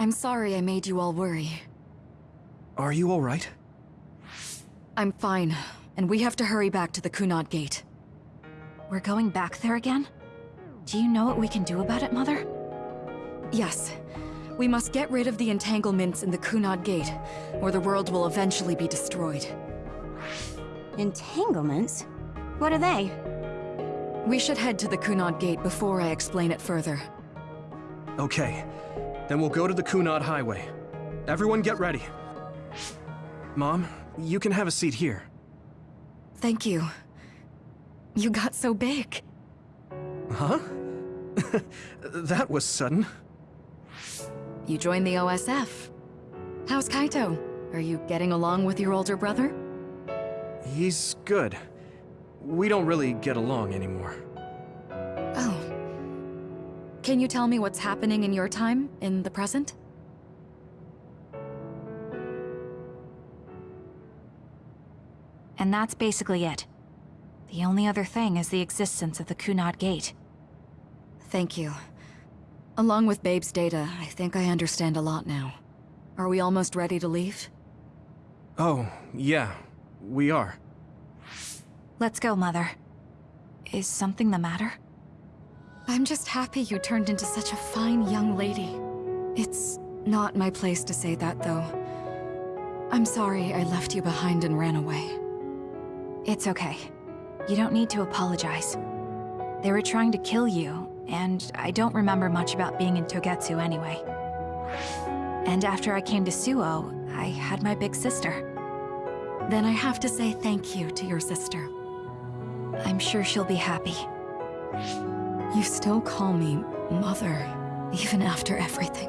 I'm sorry I made you all worry. Are you alright? I'm fine, and we have to hurry back to the Kunad Gate. We're going back there again? Do you know what we can do about it, Mother? Yes. We must get rid of the entanglements in the Kunad Gate, or the world will eventually be destroyed. Entanglements? What are they? We should head to the Kunad Gate before I explain it further. Okay. Then we'll go to the Kunad Highway. Everyone get ready. Mom, you can have a seat here. Thank you. You got so big. Huh? that was sudden. You joined the OSF. How's Kaito? Are you getting along with your older brother? He's good. We don't really get along anymore. Can you tell me what's happening in your time, in the present? And that's basically it. The only other thing is the existence of the Kunad Gate. Thank you. Along with Babe's data, I think I understand a lot now. Are we almost ready to leave? Oh, yeah. We are. Let's go, Mother. Is something the matter? I'm just happy you turned into such a fine young lady. It's not my place to say that, though. I'm sorry I left you behind and ran away. It's okay. You don't need to apologize. They were trying to kill you, and I don't remember much about being in Togetsu anyway. And after I came to Suoh, I had my big sister. Then I have to say thank you to your sister. I'm sure she'll be happy. You still call me Mother, even after everything.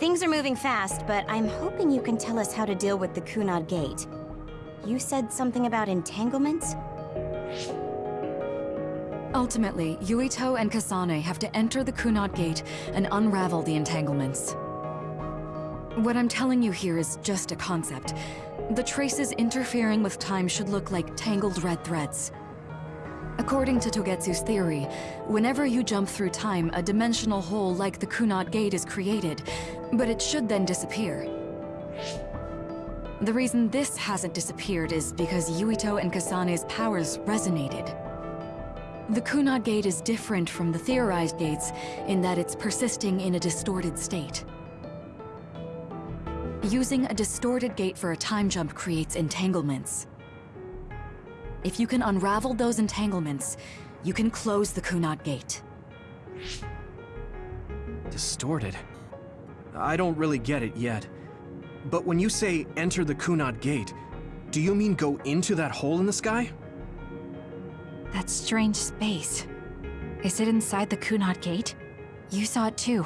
Things are moving fast, but I'm hoping you can tell us how to deal with the Kunad Gate. You said something about entanglements? Ultimately, Yuito and Kasane have to enter the Kunad Gate and unravel the entanglements. What I'm telling you here is just a concept. The traces interfering with time should look like tangled red threads. According to Togetsu's theory, whenever you jump through time, a dimensional hole like the Kunad Gate is created, but it should then disappear. The reason this hasn't disappeared is because Yuito and Kasane's powers resonated. The Kunad Gate is different from the theorized gates in that it's persisting in a distorted state. Using a distorted gate for a time jump creates entanglements. If you can unravel those entanglements, you can close the Kunad Gate. Distorted? I don't really get it yet. But when you say enter the Kunad Gate, do you mean go into that hole in the sky? That strange space. Is it inside the Kunad Gate? You saw it too,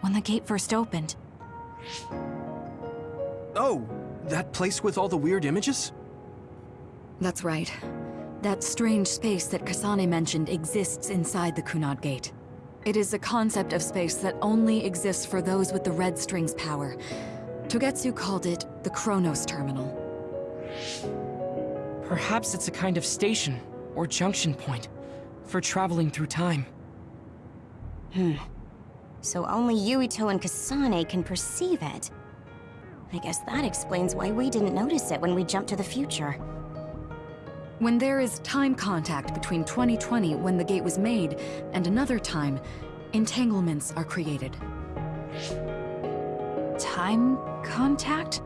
when the gate first opened. Oh, that place with all the weird images? That's right. That strange space that Kasane mentioned exists inside the Kunad Gate. It is a concept of space that only exists for those with the Red String's power. Togetsu called it the Chronos Terminal. Perhaps it's a kind of station, or junction point, for traveling through time. Hmm. So only Yuito and Kasane can perceive it. I guess that explains why we didn't notice it when we jumped to the future. When there is time contact between 2020 when the gate was made and another time, entanglements are created. Time contact?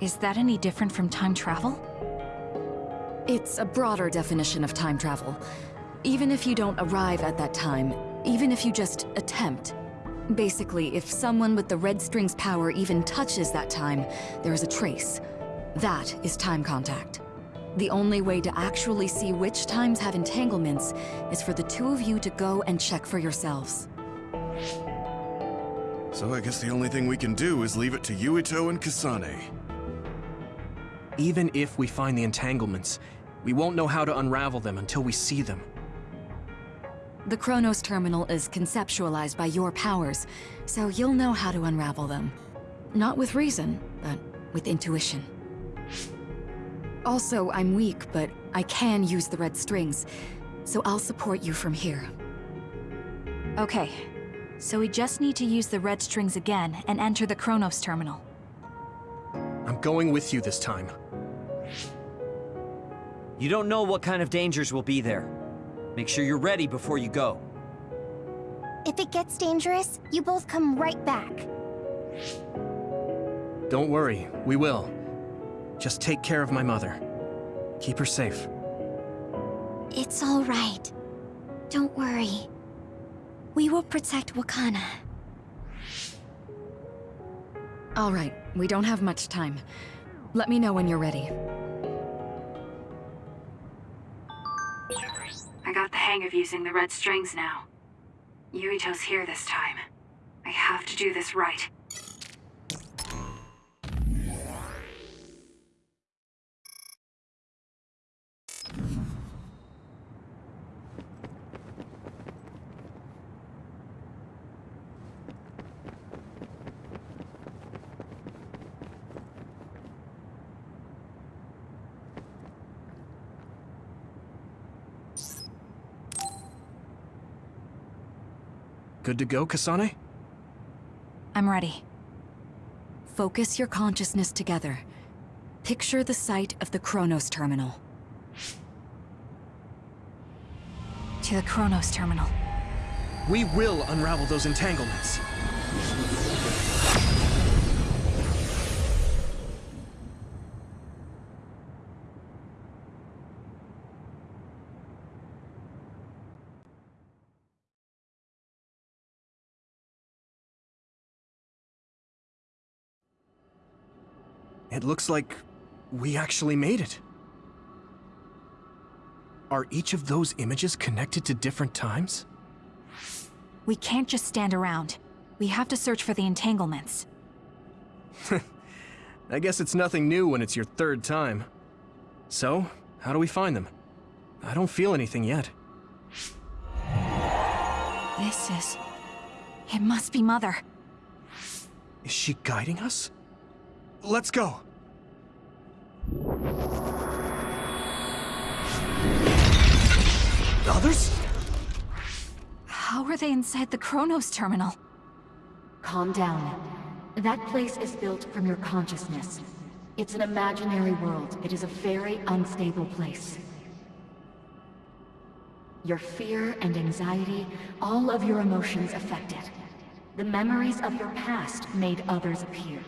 Is that any different from time travel? It's a broader definition of time travel. Even if you don't arrive at that time, even if you just attempt. Basically, if someone with the Red String's power even touches that time, there is a trace. That is time contact. The only way to actually see which times have entanglements is for the two of you to go and check for yourselves. So I guess the only thing we can do is leave it to Yuito and Kasane. Even if we find the entanglements, we won't know how to unravel them until we see them. The Chronos Terminal is conceptualized by your powers, so you'll know how to unravel them. Not with reason, but with intuition. Also, I'm weak, but I can use the red strings, so I'll support you from here. Okay, so we just need to use the red strings again and enter the Chronos terminal. I'm going with you this time. You don't know what kind of dangers will be there. Make sure you're ready before you go. If it gets dangerous, you both come right back. Don't worry, we will. Just take care of my mother. Keep her safe. It's all right. Don't worry. We will protect Wakana. All right, we don't have much time. Let me know when you're ready. I got the hang of using the red strings now. Yuito's here this time. I have to do this right. To go, Kasane? I'm ready. Focus your consciousness together. Picture the site of the Chronos Terminal. To the Chronos terminal. We will unravel those entanglements. It looks like we actually made it. Are each of those images connected to different times? We can't just stand around. We have to search for the entanglements. I guess it's nothing new when it's your third time. So, how do we find them? I don't feel anything yet. This is... It must be Mother. Is she guiding us? Let's go! Others? How are they inside the Chronos terminal? Calm down. That place is built from your consciousness. It's an imaginary world. It is a very unstable place. Your fear and anxiety, all of your emotions affected. The memories of your past made others appear.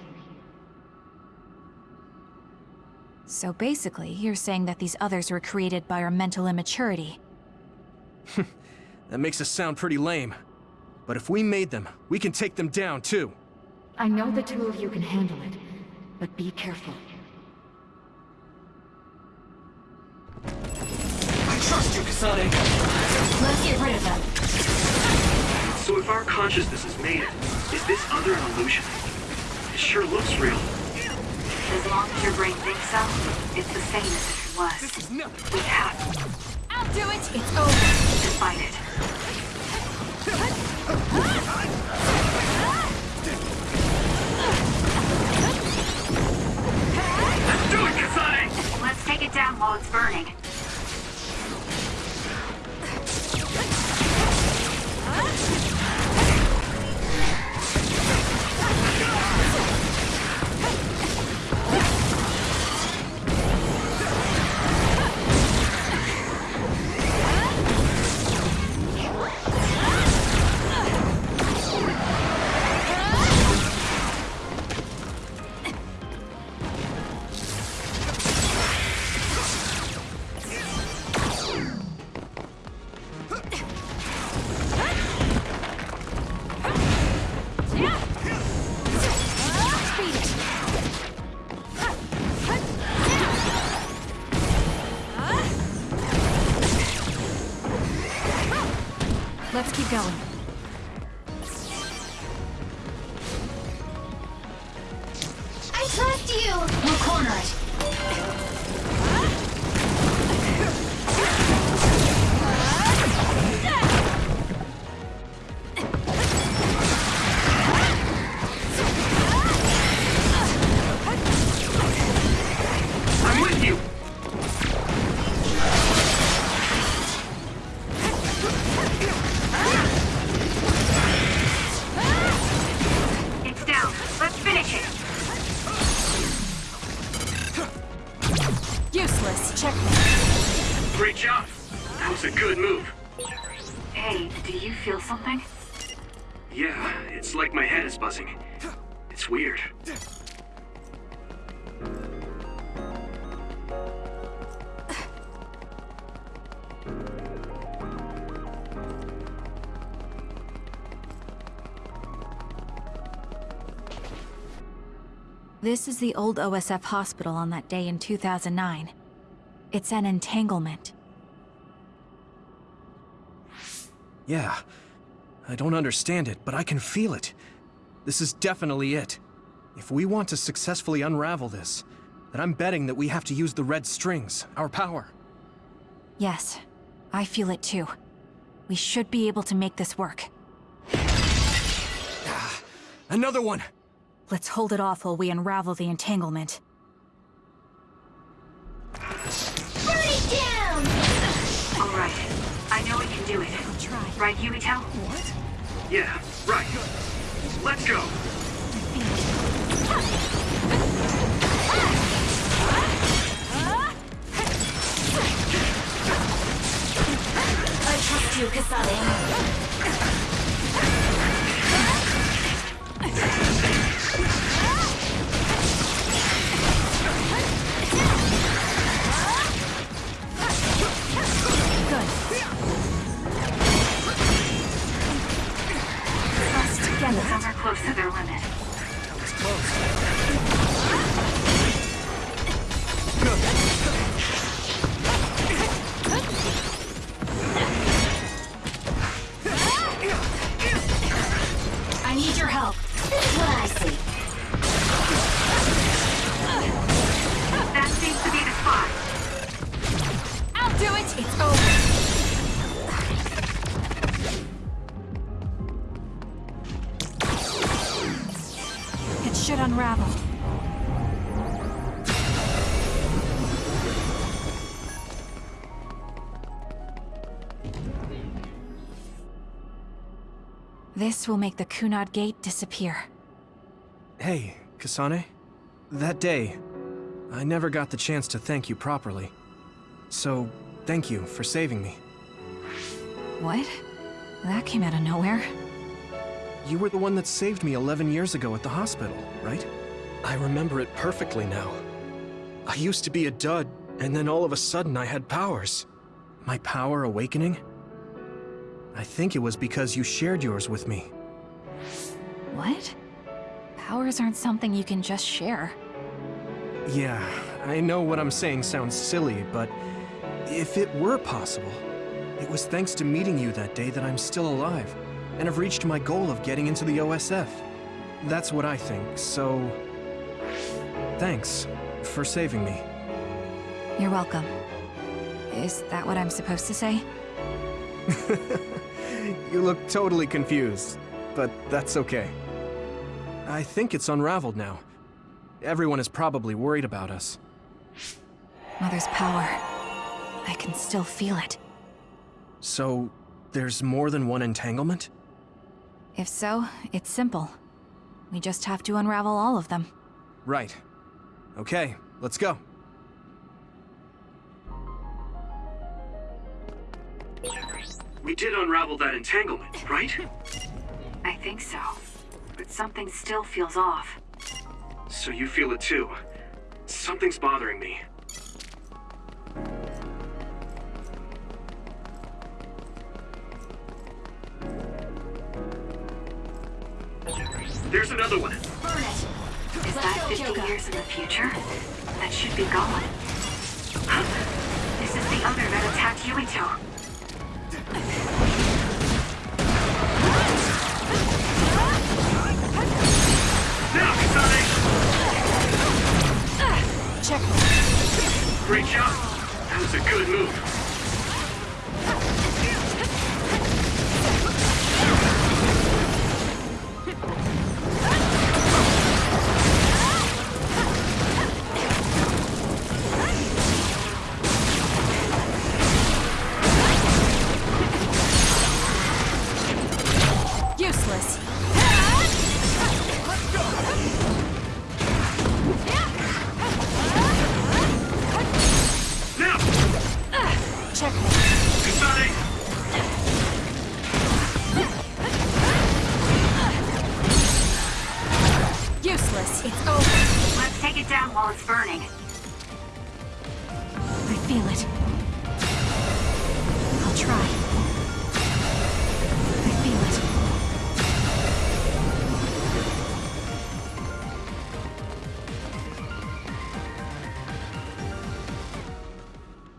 So basically, you're saying that these others were created by our mental immaturity. That makes us sound pretty lame. But if we made them, we can take them down too. I know the two of you can handle it, but be careful. I trust you, Kasane! Let's get rid of them. So if our consciousness is made, is this other an illusion? It sure looks real. As long as your brain thinks so, it's the same as if it was. This is nothing! We have I'll do it! It's over. to fight it. Do it, Kasane! Let's take it down while it's burning. Going. The old OSF hospital on that day in 2009. It's an entanglement. Yeah. I don't understand it, but I can feel it. This is definitely it. If we want to successfully unravel this, then I'm betting that we have to use the red strings, our power. Yes, I feel it too. We should be able to make this work. Ah, another one! Let's hold it off while we unravel the entanglement. Burn it down! All right. I know we can do it. Try. Right, Yuito? What? Yeah, right. Let's go. I trust you, Kasane. Some are close to their limit. I This will make the Kunad Gate disappear. Hey, Kasane. That day, I never got the chance to thank you properly. So, thank you for saving me. What? That came out of nowhere. You were the one that saved me 11 years ago at the hospital, right? I remember it perfectly now. I used to be a dud, and then all of a sudden I had powers. My power awakening? I think it was because you shared yours with me. What? Powers aren't something you can just share. Yeah, I know what I'm saying sounds silly, but if it were possible, it was thanks to meeting you that day that I'm still alive, and have reached my goal of getting into the OSF. That's what I think, so... Thanks for saving me. You're welcome. Is that what I'm supposed to say? You look totally confused, but that's okay. I think it's unraveled now. Everyone is probably worried about us. Mother's power. I can still feel it. So, there's more than one entanglement? If so, it's simple. We just have to unravel all of them. Right. Okay, let's go. We did unravel that entanglement, right? I think so. But something still feels off. So you feel it too. Something's bothering me. There's another one. Burn it. Is that 50 Kyoka. years in the future? That should be gone. Huh? This is the other that attacked Yuito.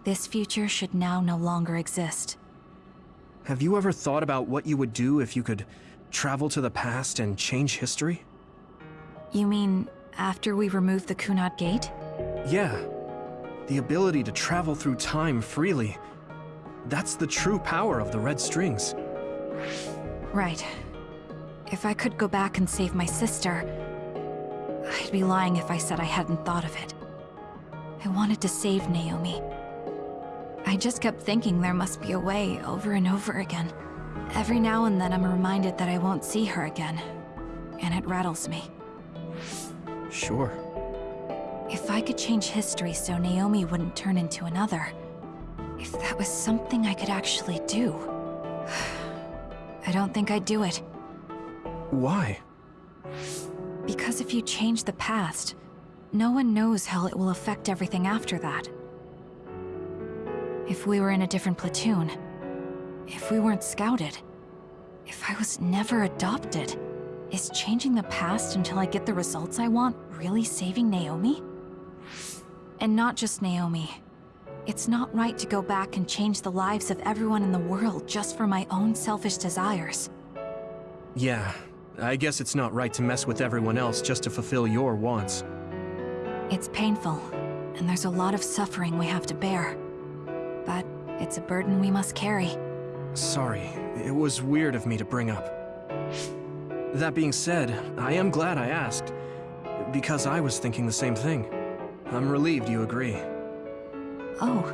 This future should now no longer exist. Have you ever thought about what you would do if you could travel to the past and change history? You mean after we remove the Kunad Gate? Yeah. The ability to travel through time freely. That's the true power of the Red Strings. Right. If I could go back and save my sister, I'd be lying if I said I hadn't thought of it. I wanted to save Naomi. I just kept thinking there must be a way over and over again. Every now and then I'm reminded that I won't see her again, and it rattles me. Sure. If I could change history so Naomi wouldn't turn into another, if that was something I could actually do, I don't think I'd do it. Why? Because if you change the past, no one knows how it will affect everything after that. If we were in a different platoon, if we weren't scouted, if I was never adopted, is changing the past until I get the results I want really saving Naomi? And not just Naomi. It's not right to go back and change the lives of everyone in the world just for my own selfish desires. Yeah, I guess it's not right to mess with everyone else just to fulfill your wants. It's painful, and there's a lot of suffering we have to bear. But it's a burden we must carry. Sorry, it was weird of me to bring up. That being said, I am glad I asked, because I was thinking the same thing. I'm relieved you agree. Oh,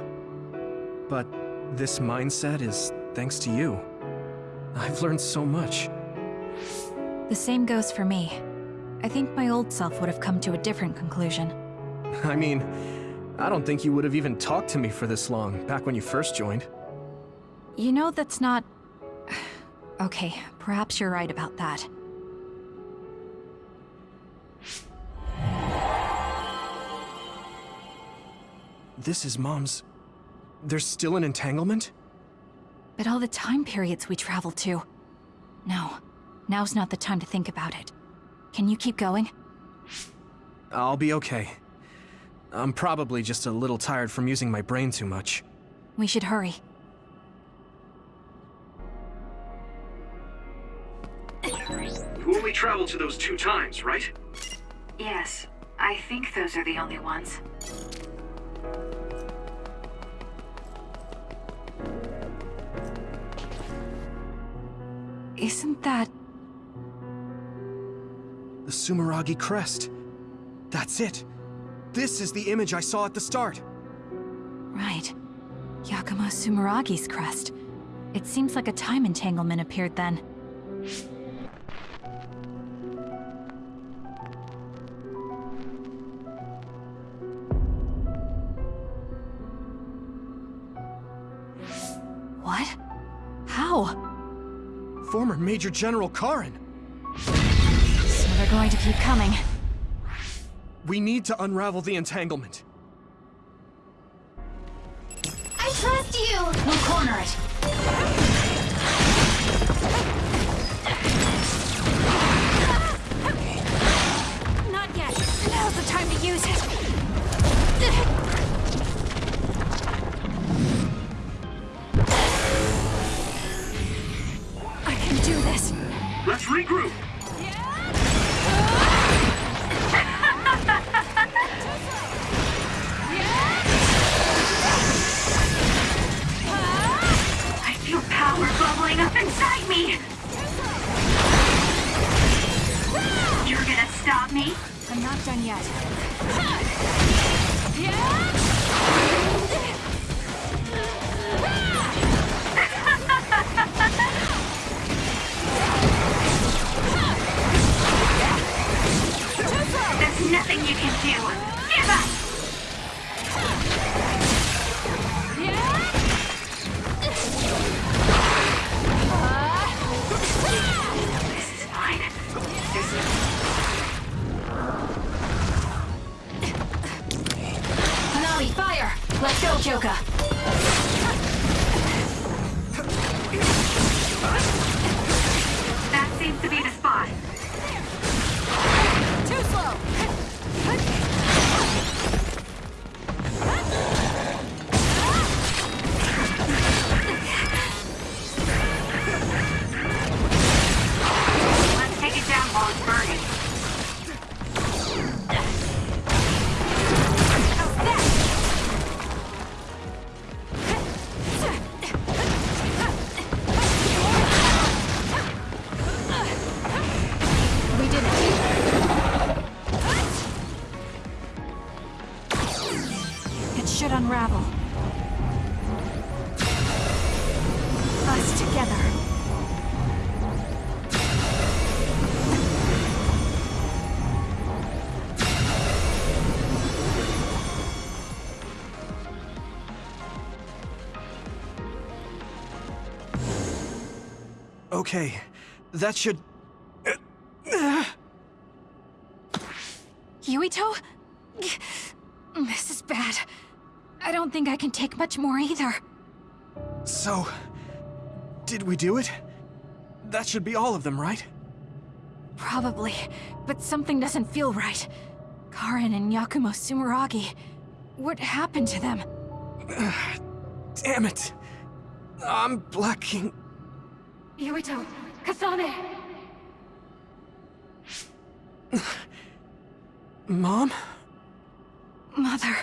But this mindset is thanks to you. I've learned so much. the same goes for me. I think my old self would have come to a different conclusion. I mean, I don't think you would have even talked to me for this long, back when you first joined. You know that's not... Okay, perhaps you're right about that. This is Mom's... There's still an entanglement? But all the time periods we travel to... No, now's not the time to think about it. Can you keep going? I'll be okay. I'm probably just a little tired from using my brain too much. We should hurry. You only traveled to those two times, right? Yes, I think those are the only ones. Isn't that... The Sumeragi crest. That's it. This is the image I saw at the start. Right. Yakumo Sumeragi's crest. It seems like a time entanglement appeared then. What? How? Former Major General Karen. So they're going to keep coming. We need to unravel the entanglement. I trust you! We'll corner it. Not yet. Now's the time to use it. I can do this. Let's regroup! Bubbling up inside me. You're gonna stop me? I'm not done yet. There's nothing you can do. Okay, that should... Yuito? This is bad. I don't think I can take much more either. So... Did we do it? That should be all of them, right? Probably, but something doesn't feel right. Karen and Yakumo Sumeragi. What happened to them? Damn it! I'm blacking... Yuito, Kasane! Mom? Mother.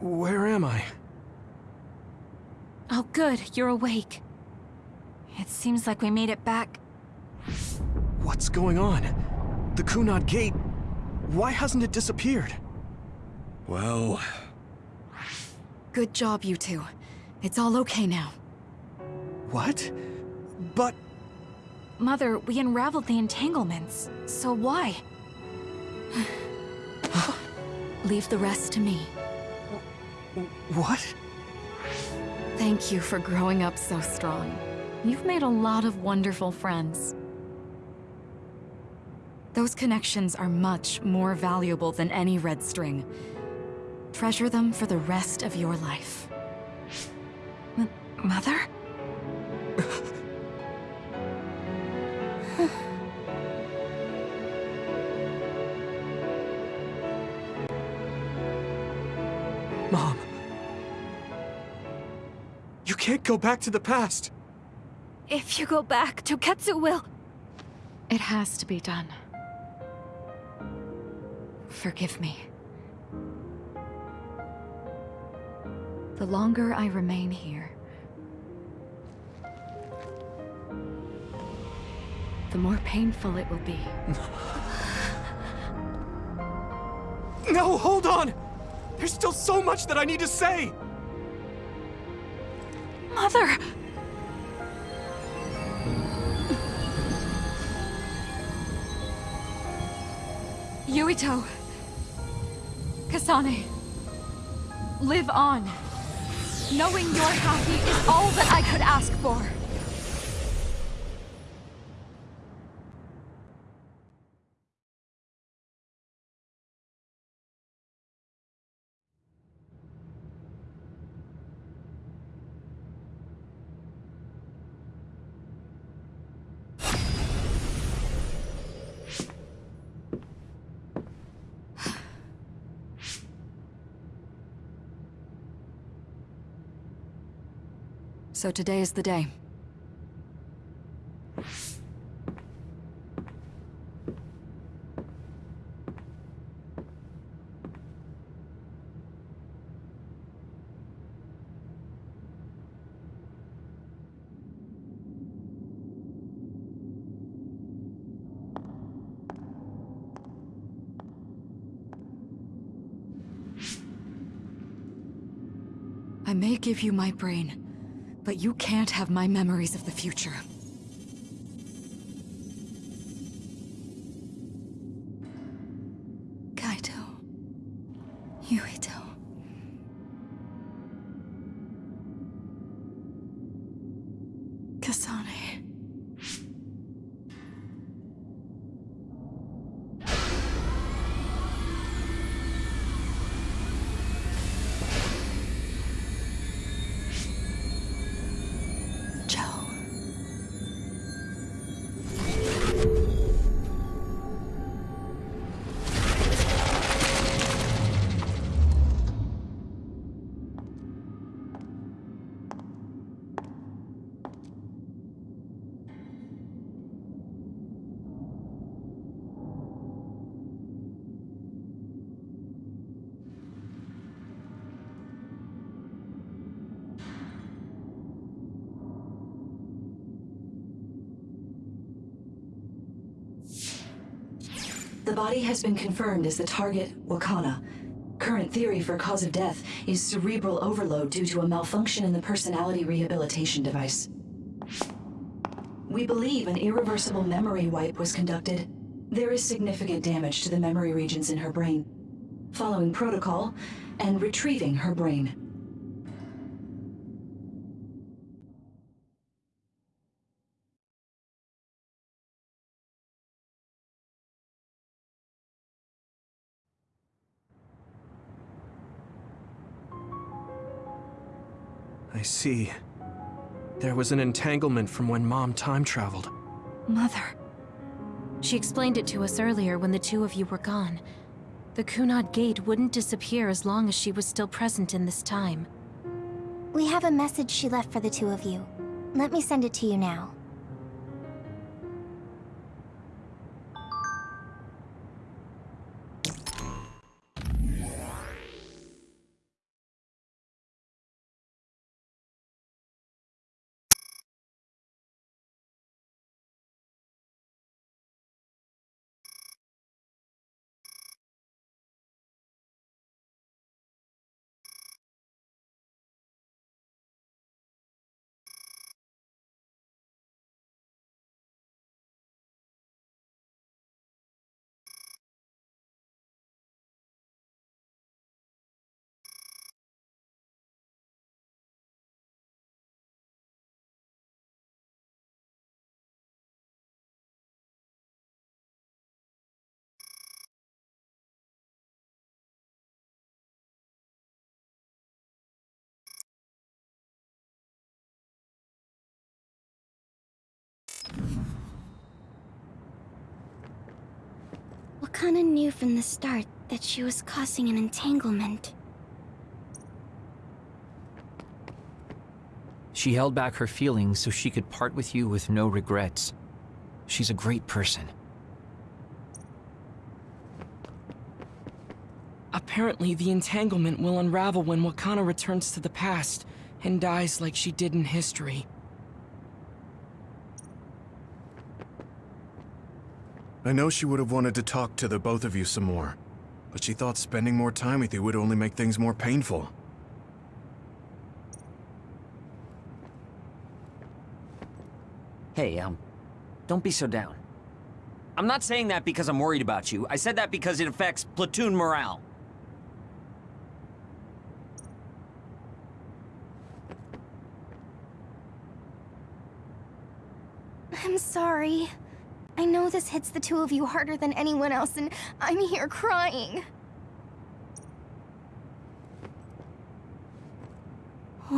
Where am I? Oh good, you're awake. It seems like we made it back. What's going on? The Kunad Gate... Why hasn't it disappeared? Well... Good job, you two. It's all okay now. What? But... Mother, we unraveled the entanglements. So why? Leave the rest to me. What? Thank you for growing up so strong. You've made a lot of wonderful friends. Those connections are much more valuable than any red string. Treasure them for the rest of your life. M Mother? go back to the past. If you go back, Togetsu will... It has to be done. Forgive me. The longer I remain here, the more painful it will be. No, hold on! There's still so much that I need to say! Mother! Yuito! Kasane! Live on! Knowing you're happy is all that I could ask for! So today is the day. I may give you my brain, but you can't have my memories of the future. The body has been confirmed as the target, Wakana. current theory for cause of death is cerebral overload due to a malfunction in the personality rehabilitation device. We believe an irreversible memory wipe was conducted. There is significant damage to the memory regions in her brain. Following protocol and retrieving her brain. I see. There was an entanglement from when Mom time traveled. Mother. She explained it to us earlier when the two of you were gone. The Kunad Gate wouldn't disappear as long as she was still present in this time. We have a message she left for the two of you. Let me send it to you now. Wakana knew from the start that she was causing an entanglement. She held back her feelings so she could part with you with no regrets. She's a great person. Apparently, the entanglement will unravel when Wakana returns to the past and dies like she did in history. I know she would have wanted to talk to the both of you some more, but she thought spending more time with you would only make things more painful. Hey, um, don't be so down. I'm not saying that because I'm worried about you. I said that because it affects platoon morale. I'm sorry. I know this hits the two of you harder than anyone else, and I'm here crying.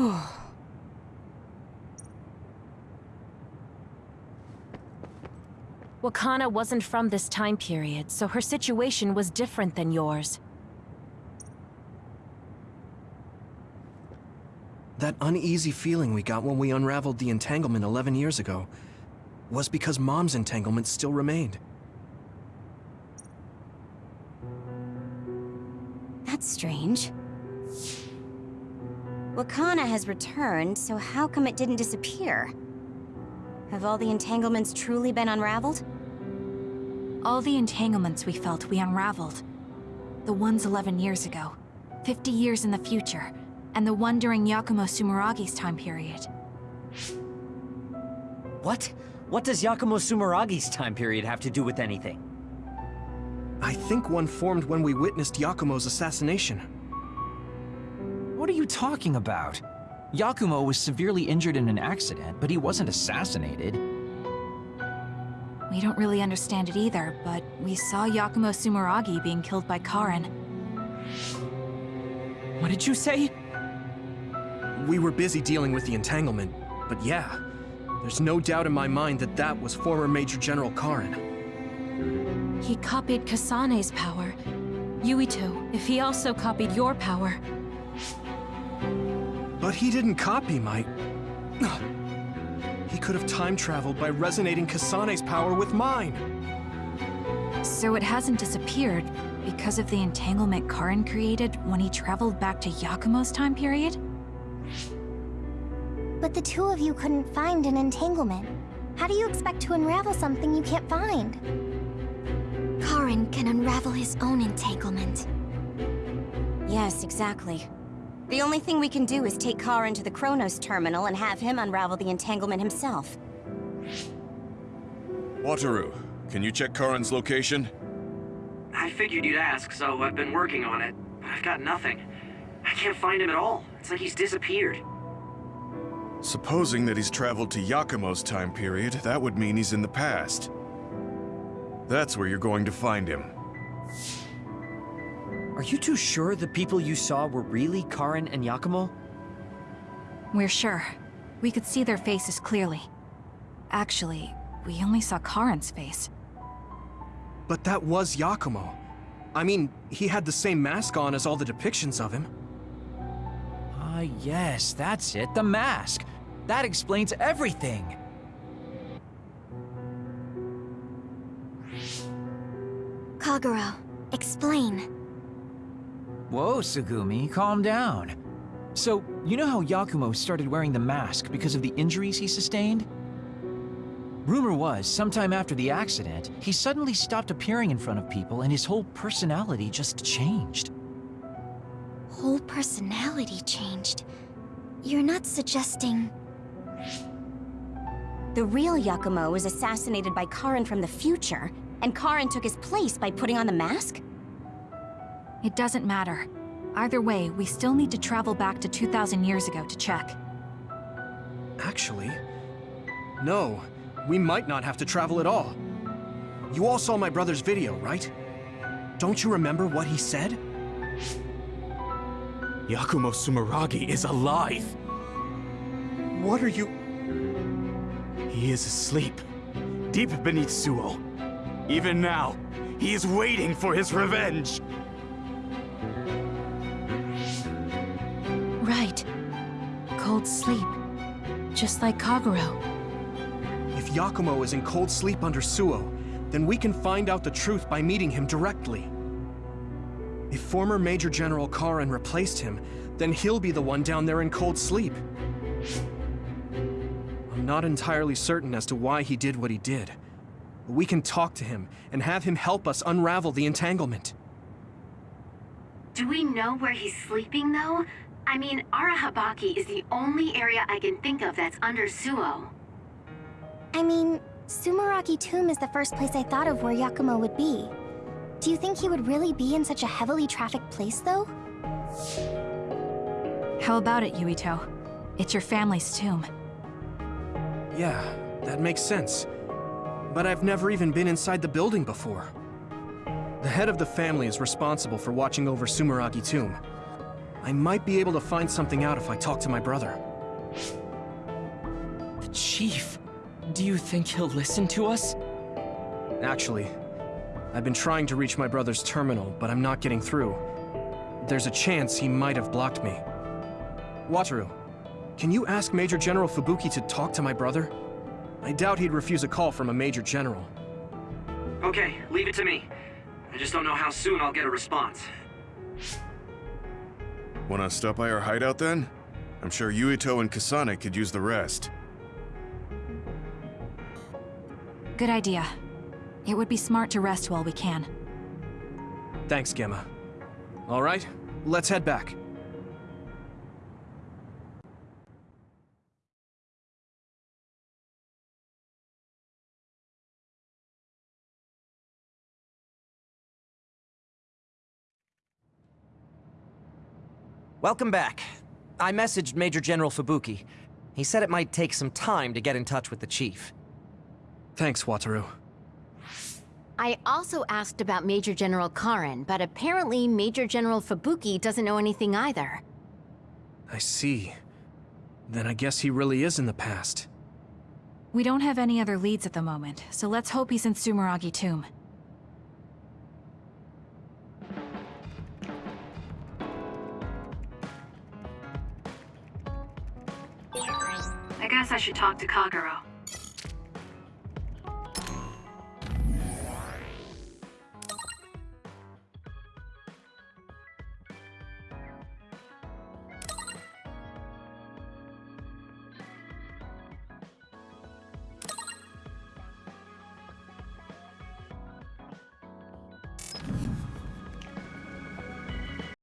Wakana wasn't from this time period, so her situation was different than yours. That uneasy feeling we got when we unraveled the entanglement 11 years ago was because Mom's entanglement still remained. That's strange. Wakana has returned, so how come it didn't disappear? Have all the entanglements truly been unraveled? All the entanglements we felt we unraveled. The ones 11 years ago, 50 years in the future, and the one during Yakumo Sumeragi's time period. What? What does Yakumo Sumeragi's time period have to do with anything? I think one formed when we witnessed Yakumo's assassination. What are you talking about? Yakumo was severely injured in an accident, but he wasn't assassinated. We don't really understand it either, but we saw Yakumo Sumeragi being killed by Karen. What did you say? We were busy dealing with the entanglement, but yeah, there's no doubt in my mind that that was former Major General Karen. He copied Kasane's power. Yuito, if he also copied your power. But he didn't copy my... He could have time traveled by resonating Kasane's power with mine. So it hasn't disappeared because of the entanglement Karen created when he traveled back to Yakumo's time period? But the two of you couldn't find an entanglement. How do you expect to unravel something you can't find? Karen can unravel his own entanglement. Yes, exactly. The only thing we can do is take Karen to the Chronos terminal and have him unravel the entanglement himself. Wataru, can you check Karen's location? I figured you'd ask, so I've been working on it. But I've got nothing. I can't find him at all. It's like he's disappeared. Supposing that he's traveled to Yakumo's time period, that would mean he's in the past. That's where you're going to find him. Are you too sure the people you saw were really Karen and Yakumo? We're sure. We could see their faces clearly. Actually, we only saw Karen's face. But that was Yakumo. I mean, he had the same mask on as all the depictions of him. Ah, yes, that's it, the mask. That explains everything. Kagero, explain. Whoa, Tsugumi, calm down. So, you know how Yakumo started wearing the mask because of the injuries he sustained? Rumor was, sometime after the accident, he suddenly stopped appearing in front of people and his whole personality just changed. Whole personality changed. You're not suggesting... The real Yakumo was assassinated by Karen from the future, and Karen took his place by putting on the mask? It doesn't matter. Either way, we still need to travel back to 2,000 years ago to check. Actually, no. We might not have to travel at all. You all saw my brother's video, right? Don't you remember what he said? Yakumo Sumeragi is alive! What are you... He is asleep, deep beneath Suo. Even now, he is waiting for his revenge! Right. Cold sleep. Just like Kagero. If Yakumo is in cold sleep under Suo, then we can find out the truth by meeting him directly. If former Major General Karen replaced him, then he'll be the one down there in cold sleep. I'm not entirely certain as to why he did what he did. But we can talk to him and have him help us unravel the entanglement. Do we know where he's sleeping, though? I mean, Arahabaki is the only area I can think of that's under Suo. I mean, Sumeragi Tomb is the first place I thought of where Yakumo would be. Do you think he would really be in such a heavily trafficked place, though? How about it, Yuito? It's your family's tomb. Yeah, that makes sense. But I've never even been inside the building before. The head of the family is responsible for watching over Sumeragi Tomb. I might be able to find something out if I talk to my brother. The Chief. Do you think he'll listen to us? Actually, I've been trying to reach my brother's terminal, but I'm not getting through. There's a chance he might have blocked me. Wataru, can you ask Major General Fubuki to talk to my brother? I doubt he'd refuse a call from a Major General. Okay, leave it to me. I just don't know how soon I'll get a response. Wanna stop by our hideout then? I'm sure Yuito and Kasane could use the rest. Good idea. It would be smart to rest while we can. Thanks, Gemma. All right, let's head back. Welcome back. I messaged Major General Fubuki. He said it might take some time to get in touch with the Chief. Thanks, Wataru. I also asked about Major General Karen, but apparently Major General Fubuki doesn't know anything either. I see. Then I guess he really is in the past. We don't have any other leads at the moment, so let's hope he's in Sumeragi Tomb. I guess I should talk to Kagero.